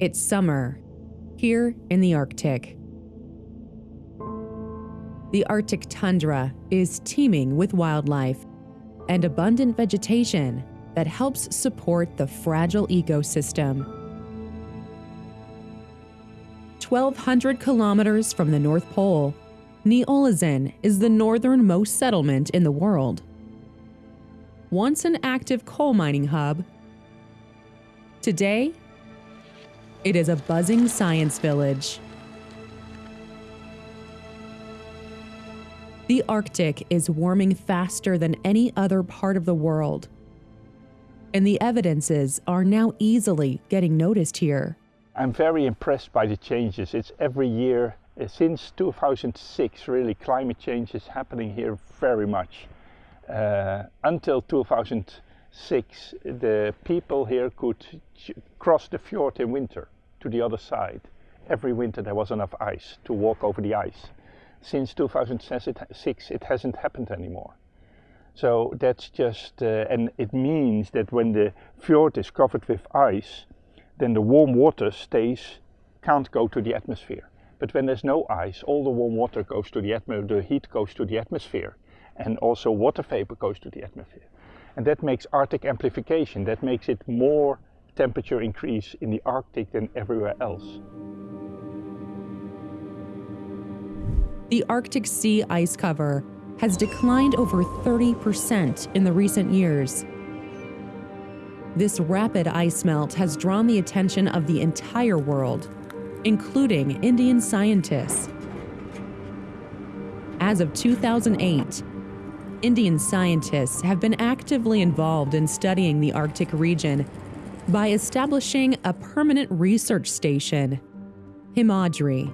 It's summer, here in the Arctic. The Arctic tundra is teeming with wildlife and abundant vegetation that helps support the fragile ecosystem. 1,200 kilometers from the North Pole, Ny-Ålesund is the northernmost settlement in the world. Once an active coal mining hub, today it is a buzzing science village. The Arctic is warming faster than any other part of the world. And the evidences are now easily getting noticed here. I'm very impressed by the changes. It's every year uh, since 2006 really climate change is happening here very much. Uh, until 2006 the people here could cross the fjord in winter to the other side. Every winter there was enough ice to walk over the ice since 2006 it hasn't happened anymore. So that's just, uh, and it means that when the fjord is covered with ice, then the warm water stays, can't go to the atmosphere. But when there's no ice, all the warm water goes to the atmosphere, the heat goes to the atmosphere, and also water vapor goes to the atmosphere. And that makes Arctic amplification, that makes it more temperature increase in the Arctic than everywhere else. the Arctic sea ice cover has declined over 30% in the recent years. This rapid ice melt has drawn the attention of the entire world, including Indian scientists. As of 2008, Indian scientists have been actively involved in studying the Arctic region by establishing a permanent research station, Himadri.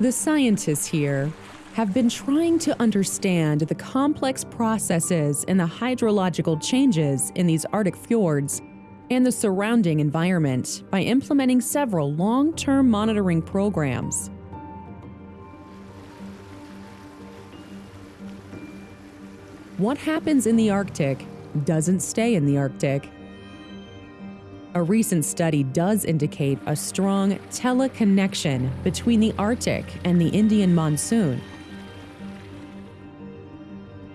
The scientists here have been trying to understand the complex processes and the hydrological changes in these Arctic fjords and the surrounding environment by implementing several long-term monitoring programs. What happens in the Arctic doesn't stay in the Arctic. A recent study does indicate a strong teleconnection between the Arctic and the Indian monsoon.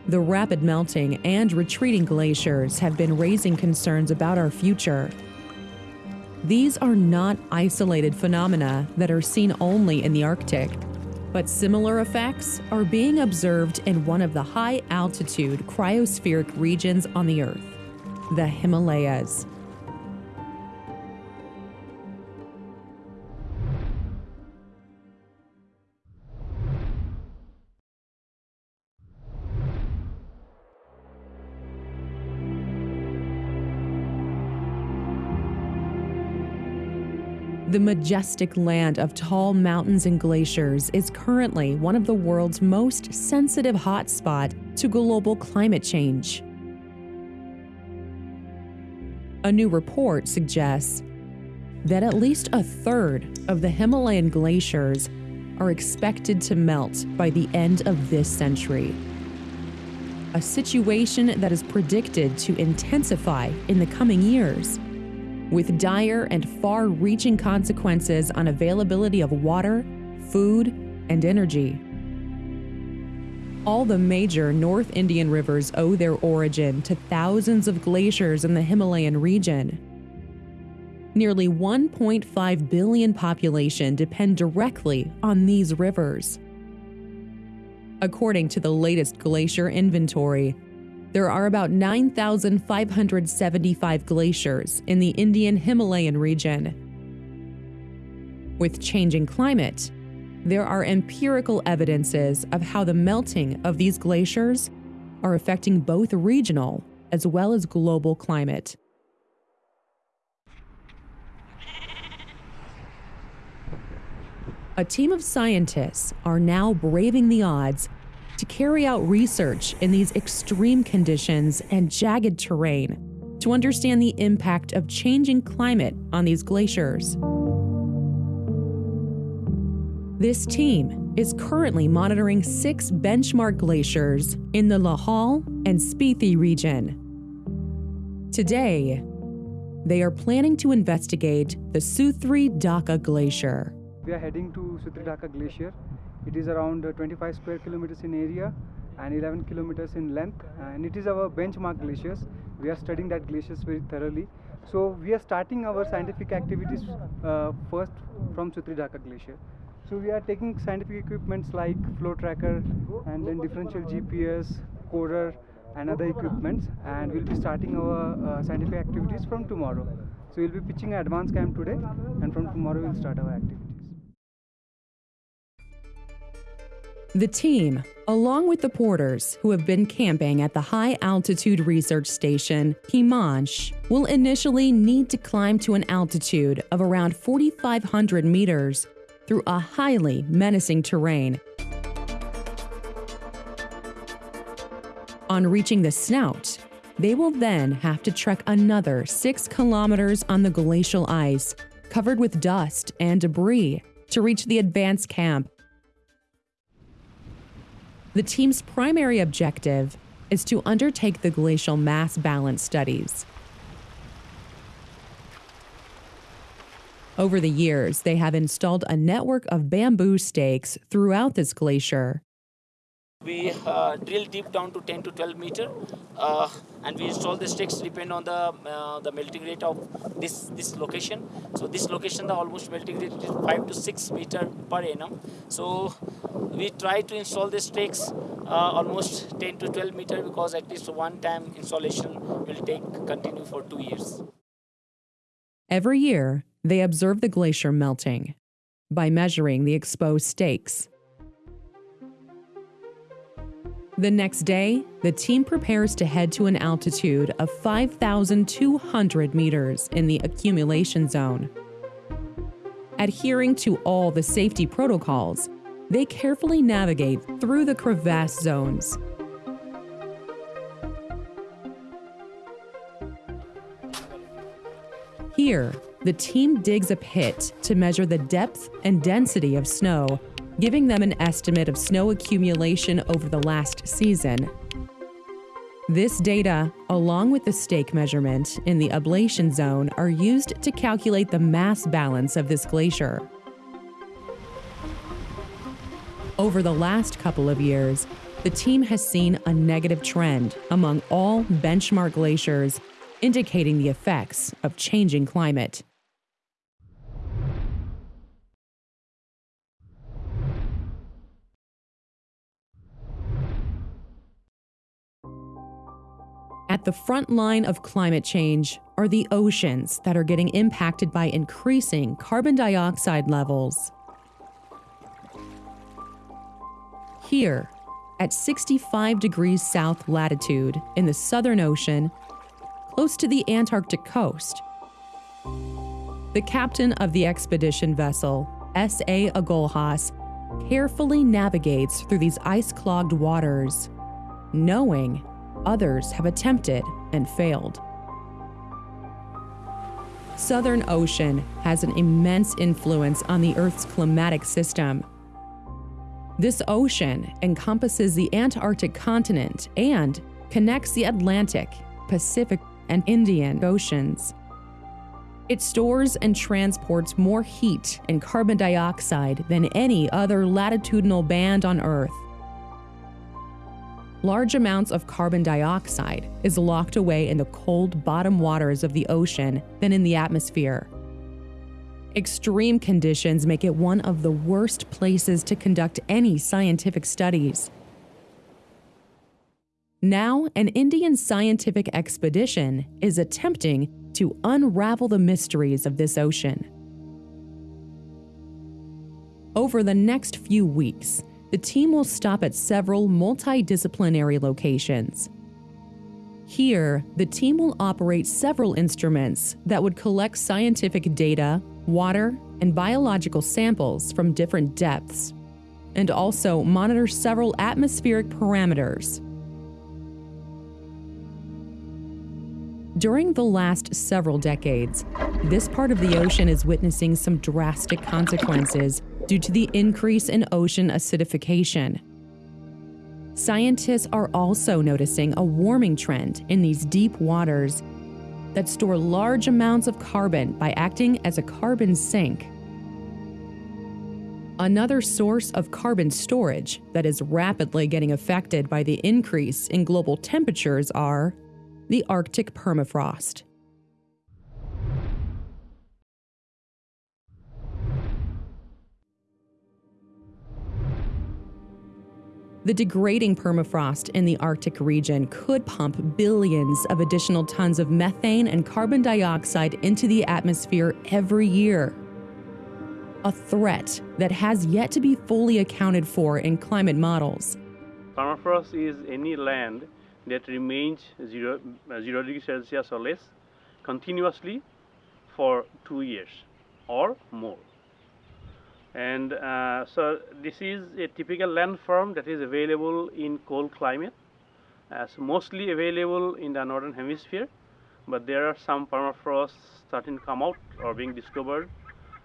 The rapid melting and retreating glaciers have been raising concerns about our future. These are not isolated phenomena that are seen only in the Arctic, but similar effects are being observed in one of the high altitude cryospheric regions on the Earth, the Himalayas. The majestic land of tall mountains and glaciers is currently one of the world's most sensitive hotspots to global climate change. A new report suggests that at least a third of the Himalayan glaciers are expected to melt by the end of this century. A situation that is predicted to intensify in the coming years with dire and far reaching consequences on availability of water, food, and energy. All the major North Indian rivers owe their origin to thousands of glaciers in the Himalayan region. Nearly 1.5 billion population depend directly on these rivers. According to the latest glacier inventory, there are about 9,575 glaciers in the Indian Himalayan region. With changing climate, there are empirical evidences of how the melting of these glaciers are affecting both regional as well as global climate. A team of scientists are now braving the odds to carry out research in these extreme conditions and jagged terrain to understand the impact of changing climate on these glaciers. This team is currently monitoring six benchmark glaciers in the Lahaul and Spiti region. Today, they are planning to investigate the Suthri Dhaka Glacier. We are heading to Suthri Dhaka Glacier. It is around uh, 25 square kilometers in area and 11 kilometers in length and it is our benchmark glaciers. We are studying that glaciers very thoroughly. So we are starting our scientific activities uh, first from Dhaka Glacier. So we are taking scientific equipments like flow tracker and then differential GPS, coder and other equipments and we'll be starting our uh, scientific activities from tomorrow. So we'll be pitching an advanced camp today and from tomorrow we'll start our activities. The team, along with the porters who have been camping at the high altitude research station Himansh, will initially need to climb to an altitude of around 4,500 meters through a highly menacing terrain. On reaching the snout, they will then have to trek another six kilometers on the glacial ice, covered with dust and debris, to reach the advanced camp. The team's primary objective is to undertake the glacial mass balance studies. Over the years, they have installed a network of bamboo stakes throughout this glacier. We uh, drill deep down to 10 to 12 meter, uh, and we install the stakes depend on the uh, the melting rate of this this location. So this location, the almost melting rate is 5 to 6 meter per annum. So we try to install the stakes uh, almost 10 to 12 meter because at least one time installation will take continue for two years. Every year, they observe the glacier melting by measuring the exposed stakes. The next day, the team prepares to head to an altitude of 5,200 meters in the accumulation zone. Adhering to all the safety protocols, they carefully navigate through the crevasse zones. Here, the team digs a pit to measure the depth and density of snow, giving them an estimate of snow accumulation over the last season. This data, along with the stake measurement in the ablation zone, are used to calculate the mass balance of this glacier. Over the last couple of years, the team has seen a negative trend among all benchmark glaciers, indicating the effects of changing climate. At the front line of climate change are the oceans that are getting impacted by increasing carbon dioxide levels. Here, at 65 degrees south latitude in the Southern Ocean, close to the Antarctic coast, the captain of the expedition vessel, S.A. Agulhas, carefully navigates through these ice clogged waters, knowing others have attempted and failed. Southern Ocean has an immense influence on the Earth's climatic system. This ocean encompasses the Antarctic continent and connects the Atlantic, Pacific, and Indian Oceans. It stores and transports more heat and carbon dioxide than any other latitudinal band on Earth large amounts of carbon dioxide is locked away in the cold bottom waters of the ocean than in the atmosphere. Extreme conditions make it one of the worst places to conduct any scientific studies. Now, an Indian scientific expedition is attempting to unravel the mysteries of this ocean. Over the next few weeks, the team will stop at several multidisciplinary locations. Here, the team will operate several instruments that would collect scientific data, water, and biological samples from different depths, and also monitor several atmospheric parameters. During the last several decades, this part of the ocean is witnessing some drastic consequences due to the increase in ocean acidification. Scientists are also noticing a warming trend in these deep waters, that store large amounts of carbon by acting as a carbon sink. Another source of carbon storage that is rapidly getting affected by the increase in global temperatures are the Arctic permafrost. The degrading permafrost in the Arctic region could pump billions of additional tons of methane and carbon dioxide into the atmosphere every year. A threat that has yet to be fully accounted for in climate models. Permafrost is any land that remains zero, uh, zero degree Celsius or less continuously for two years or more and uh, so this is a typical landform that is available in cold climate as mostly available in the northern hemisphere. But there are some permafrost starting to come out or being discovered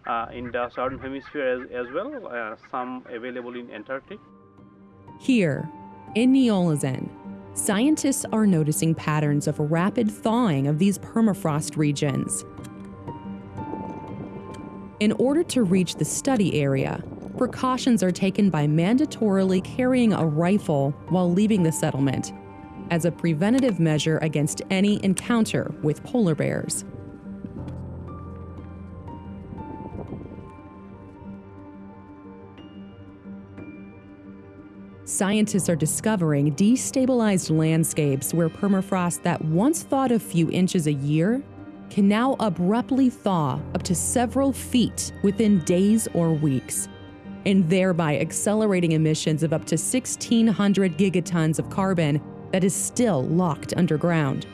uh, in the southern hemisphere as, as well uh, some available in antarctic. Here in Ny-Ålesund scientists are noticing patterns of rapid thawing of these permafrost regions in order to reach the study area, precautions are taken by mandatorily carrying a rifle while leaving the settlement as a preventative measure against any encounter with polar bears. Scientists are discovering destabilized landscapes where permafrost that once thawed a few inches a year can now abruptly thaw up to several feet within days or weeks, and thereby accelerating emissions of up to 1,600 gigatons of carbon that is still locked underground.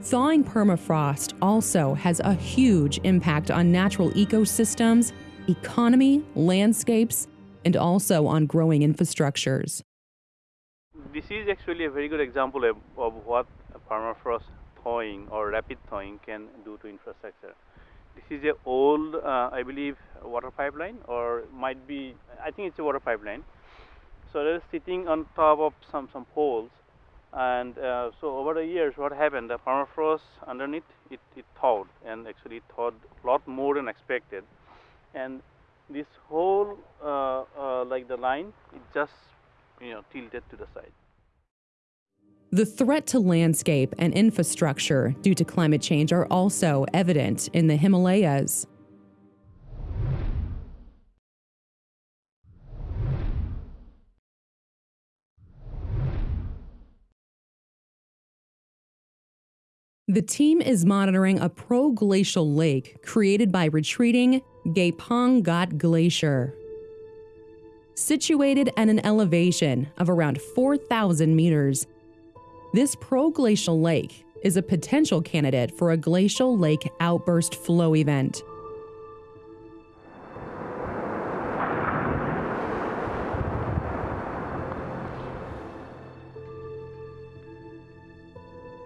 Thawing permafrost also has a huge impact on natural ecosystems, economy, landscapes, and also on growing infrastructures. This is actually a very good example of, of what permafrost thawing or rapid thawing can do to infrastructure. This is a old, uh, I believe, water pipeline or might be, I think it's a water pipeline. So is sitting on top of some, some poles and uh, so over the years what happened, the permafrost underneath it, it thawed and actually thawed a lot more than expected and this whole uh, uh like the line it just you know tilted to the side. The threat to landscape and infrastructure due to climate change are also evident in the Himalayas. The team is monitoring a proglacial lake created by retreating Gepang Gath Glacier. Situated at an elevation of around 4,000 meters, this proglacial lake is a potential candidate for a glacial lake outburst flow event.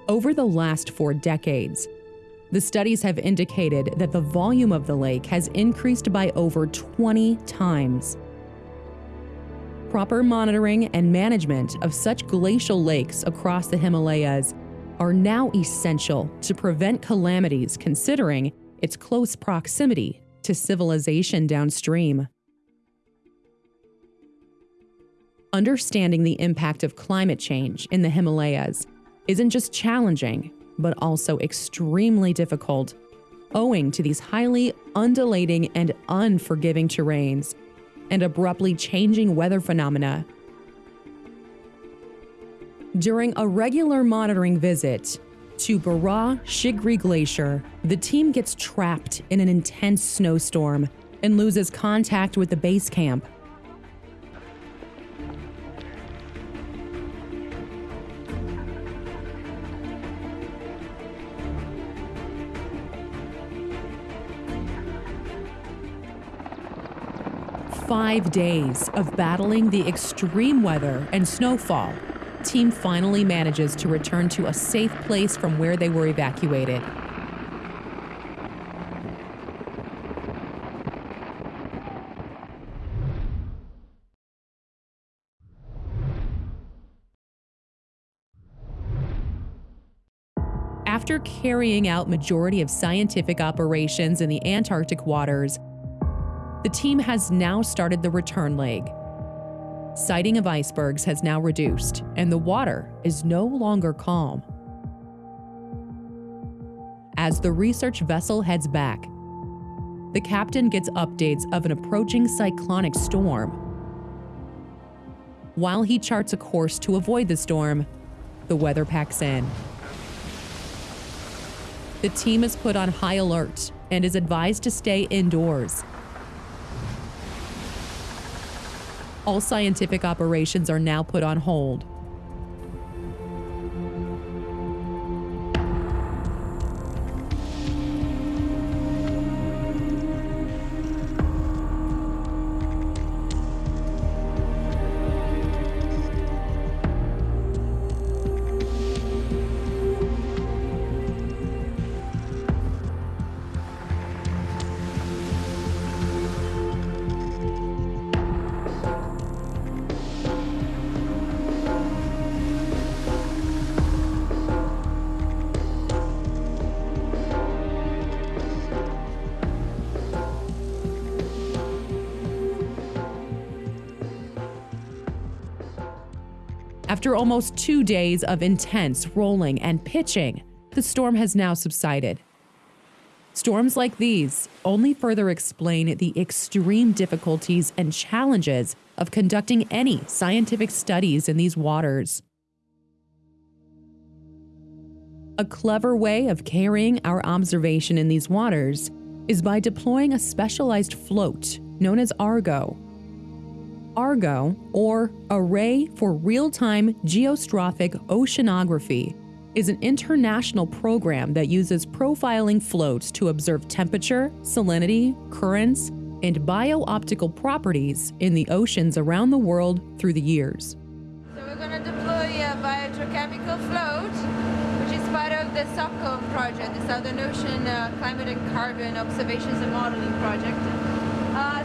Over the last four decades, the studies have indicated that the volume of the lake has increased by over 20 times proper monitoring and management of such glacial lakes across the Himalayas are now essential to prevent calamities considering its close proximity to civilization downstream. Understanding the impact of climate change in the Himalayas isn't just challenging, but also extremely difficult, owing to these highly undulating and unforgiving terrains and abruptly changing weather phenomena. During a regular monitoring visit to Bara Shigri Glacier, the team gets trapped in an intense snowstorm and loses contact with the base camp. Five days of battling the extreme weather and snowfall, team finally manages to return to a safe place from where they were evacuated. After carrying out majority of scientific operations in the Antarctic waters, the team has now started the return leg. Sighting of icebergs has now reduced, and the water is no longer calm. As the research vessel heads back, the captain gets updates of an approaching cyclonic storm. While he charts a course to avoid the storm, the weather packs in. The team is put on high alert and is advised to stay indoors. All scientific operations are now put on hold. After almost two days of intense rolling and pitching, the storm has now subsided. Storms like these only further explain the extreme difficulties and challenges of conducting any scientific studies in these waters. A clever way of carrying our observation in these waters is by deploying a specialized float known as Argo ARGO, or Array for Real Time Geostrophic Oceanography, is an international program that uses profiling floats to observe temperature, salinity, currents, and bio-optical properties in the oceans around the world through the years. So we're going to deploy a biogeochemical float, which is part of the SOCCOM project, the Southern Ocean uh, Climate and Carbon Observations and Modeling Project.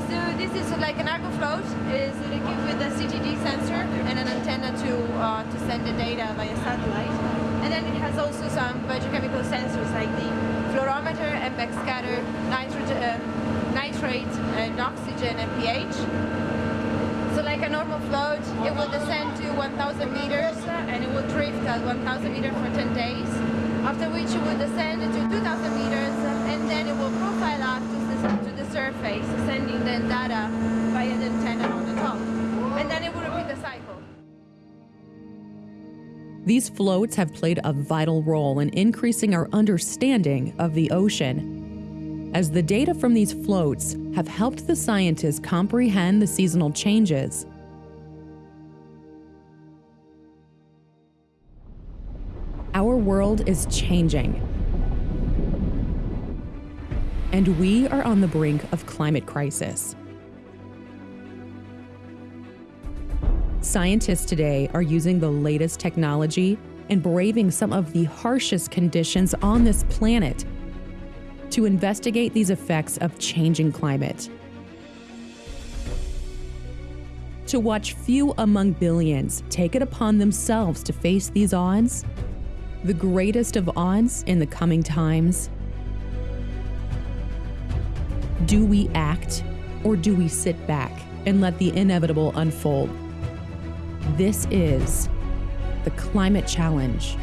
So this is like an Argo float. It is equipped with a CTD sensor and an antenna to uh, to send the data via satellite. And then it has also some biochemical sensors like the fluorometer and backscatter, nitrogen, uh, nitrate, and oxygen and pH. So like a normal float, it will descend to 1,000 meters and it will drift at 1,000 meters for 10 days. After which it will descend to 2,000 meters and then it will profile up surface, sending the data via the antenna on the top. And then it will repeat the cycle. These floats have played a vital role in increasing our understanding of the ocean, as the data from these floats have helped the scientists comprehend the seasonal changes. Our world is changing, and we are on the brink of climate crisis. Scientists today are using the latest technology and braving some of the harshest conditions on this planet to investigate these effects of changing climate. To watch few among billions take it upon themselves to face these odds, the greatest of odds in the coming times, do we act or do we sit back and let the inevitable unfold? This is the Climate Challenge